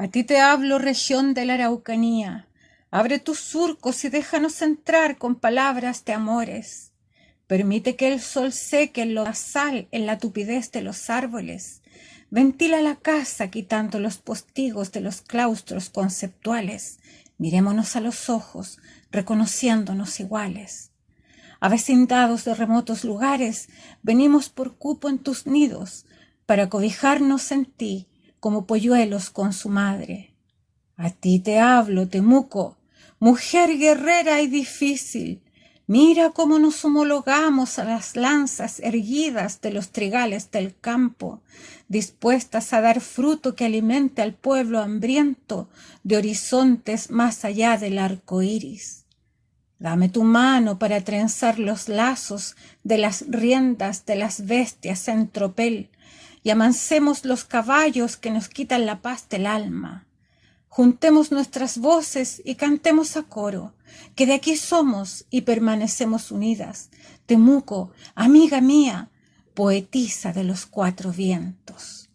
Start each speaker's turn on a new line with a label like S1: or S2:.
S1: A ti te hablo, región de la Araucanía, abre tus surcos y déjanos entrar con palabras de amores. Permite que el sol seque en lo en la tupidez de los árboles. Ventila la casa quitando los postigos de los claustros conceptuales. Mirémonos a los ojos, reconociéndonos iguales. Avecindados de remotos lugares, venimos por cupo en tus nidos, para cobijarnos en ti como polluelos con su madre. A ti te hablo, Temuco, mujer guerrera y difícil, Mira cómo nos homologamos a las lanzas erguidas de los trigales del campo, dispuestas a dar fruto que alimente al pueblo hambriento de horizontes más allá del arco iris. Dame tu mano para trenzar los lazos de las riendas de las bestias en tropel amancemos los caballos que nos quitan la paz del alma. Juntemos nuestras voces y cantemos a coro, que de aquí somos y permanecemos unidas. Temuco, amiga mía, poetisa de los cuatro vientos.